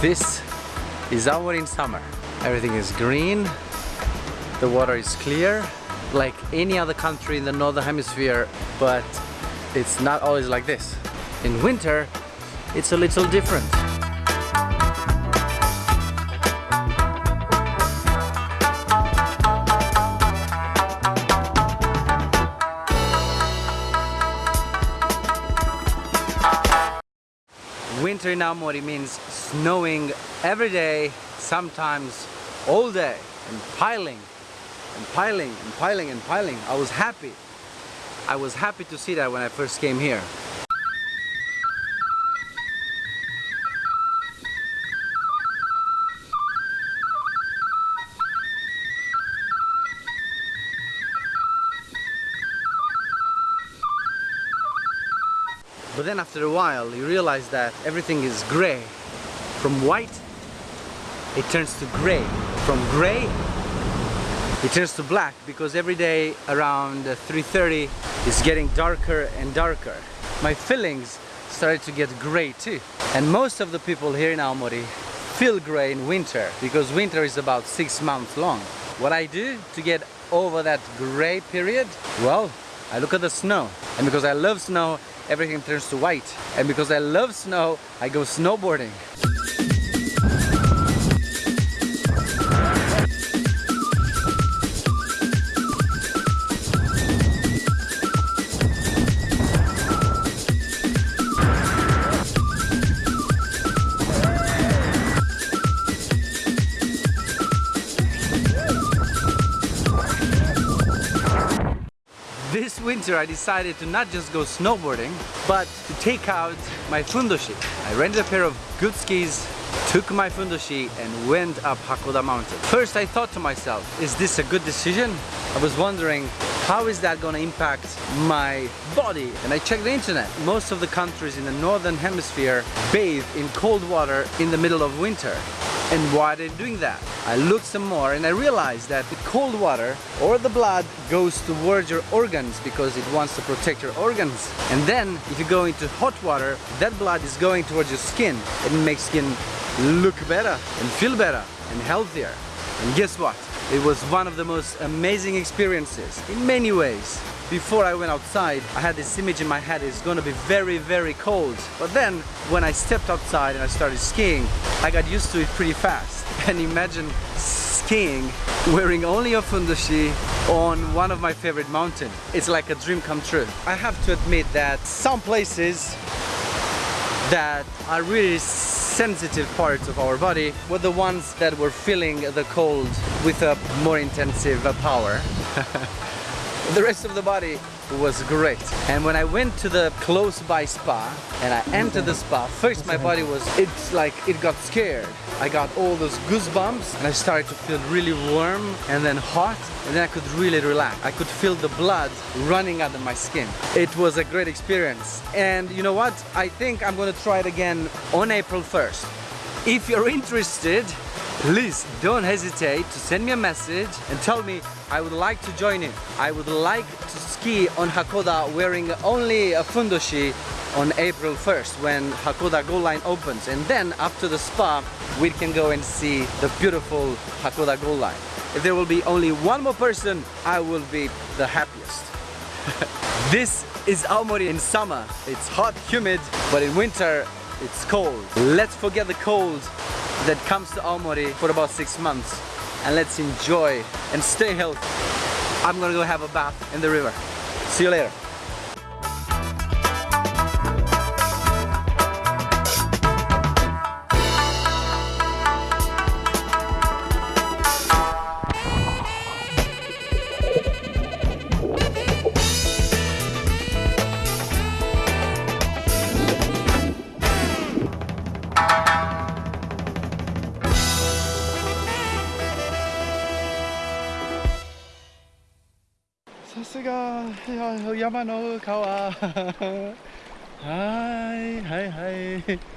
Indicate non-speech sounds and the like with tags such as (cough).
This is our in summer. Everything is green, the water is clear, like any other country in the northern hemisphere, but it's not always like this. In winter, it's a little different. Winter in Aomori means snowing every day, sometimes all day, and piling, and piling, and piling, and piling. I was happy. I was happy to see that when I first came here. But then after a while you realize that everything is gray. From white it turns to gray. From gray it turns to black because every day around 3.30 it's getting darker and darker. My feelings started to get gray too. And most of the people here in Aomori feel gray in winter because winter is about six months long. What I do to get over that gray period? Well, I look at the snow. And because I love snow, everything turns to white. And because I love snow, I go snowboarding. This winter I decided to not just go snowboarding, but to take out my fundoshi. I rented a pair of good skis, took my fundoshi and went up Hakkoda mountain. First I thought to myself, is this a good decision? I was wondering, how is that gonna impact my body? And I checked the internet. Most of the countries in the northern hemisphere bathe in cold water in the middle of winter. And why they're doing that? I looked some more and I realized that the cold water or the blood goes towards your organs because it wants to protect your organs. And then if you go into hot water, that blood is going towards your skin. It makes skin look better and feel better and healthier. And guess what? It was one of the most amazing experiences in many ways. Before I went outside, I had this image in my head it's gonna be very, very cold. But then, when I stepped outside and I started skiing, I got used to it pretty fast. (laughs) And imagine skiing wearing only a fundoshi on one of my favorite mountains. It's like a dream come true. I have to admit that some places that are really sensitive parts of our body were the ones that were feeling the cold with a more intensive power. (laughs) the rest of the body was great. And when I went to the close by spa and I entered the spa first my body was it's like it got scared. I got all those goosebumps and I started to feel really warm and then hot and then I could really relax. I could feel the blood running under my skin. It was a great experience. And you know what? I think I'm gonna try it again on April 1st if you're interested please don't hesitate to send me a message and tell me I would like to join it. I would like to ski on Hakkoda wearing only a fundoshi on April 1st when Hakkoda Gold Line opens and then after the spa we can go and see the beautiful Hakkoda Gold Line. If there will be only one more person I will be the happiest. (laughs) this is Aomori in summer. It's hot, humid, but in winter it's cold. Let's forget the cold that comes to Aomori for about six months and let's enjoy and stay healthy. I'm gonna go have a bath in the river. See you later. さすが山の川。はいはいはい。